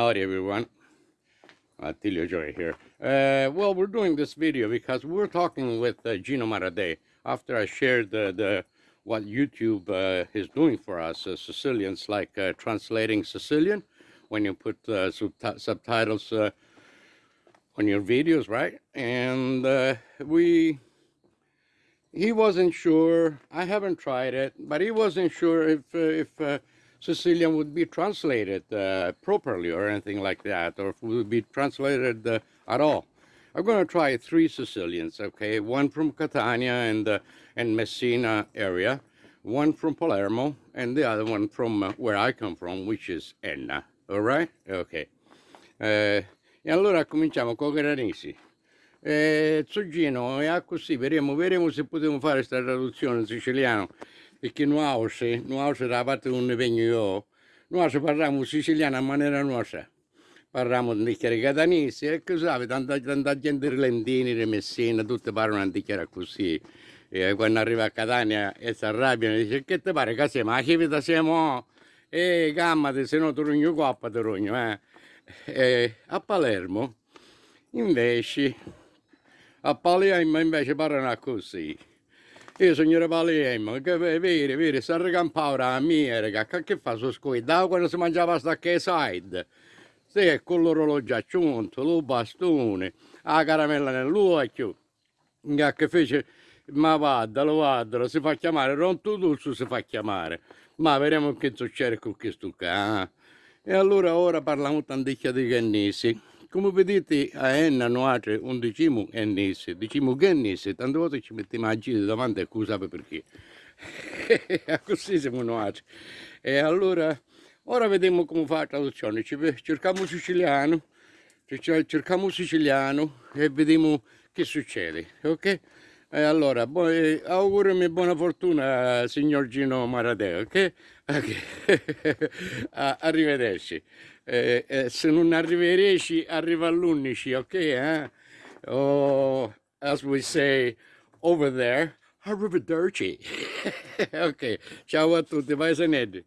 Howdy everyone, Attilio Joy here. Uh, well, we're doing this video because we're talking with uh, Gino Marade after I shared the, the what YouTube uh, is doing for us uh, Sicilians, like uh, translating Sicilian when you put uh, subtitles uh, on your videos, right? And uh, we, he wasn't sure. I haven't tried it, but he wasn't sure if uh, if uh, Sicilian would be translated uh, properly or anything like that, or would be translated uh, at all. I'm going to try three Sicilians, okay? One from Catania and, uh, and Messina area, one from Palermo, and the other one from uh, where I come from, which is Enna. All right? Ok. Eh, e allora cominciamo con Granisi. Eh, Zugino, e così, vedremo, vedremo se potremo fare questa traduzione in siciliano perché noi, noi da parte non ne vengo io, noi parliamo siciliano a maniera nostra. Parliamo di chiare catanesi e così, tanta, tanta gente rilentini, di Messina, tutti parlano di chiara così. E quando arriva a Catania e si arrabbiano dice che ti pare che siamo, a chi vita siamo? E gammati, se no torno coppa, torno, eh. E a Palermo invece, a Palermo invece parlano così. Io signore Palermo, che vedi, vedi, sta ricampata a mia, raga, che fa su scuola? quando si mangiava sta che side, sì, con l'orologio aggiunto, lo bastone, la caramella nell'occhio, che fece, ma vada, lo vada, si fa chiamare, Ronto Dulce si fa chiamare, ma vedremo che succede con questo qua. Eh? E allora ora parliamo tant'icchia di Gannesi. Come vedete a Enna noi un diciamo Ennese, diciamo Gannese, tante volte ci mettiamo a giro davanti e scusate perché. Così siamo noi. E allora, ora vediamo come fa la traduzione. Cerchiamo siciliano, cerchiamo siciliano e vediamo che succede, ok? E allora, eh, augurami buona fortuna, signor Gino Maradeo, ok? okay. Arrivederci. Eh, eh, se non arrivereci, arriva all'11, ok? Eh? Oh, as we say over there, arrivederci. ok, ciao a tutti, vai Saneddi.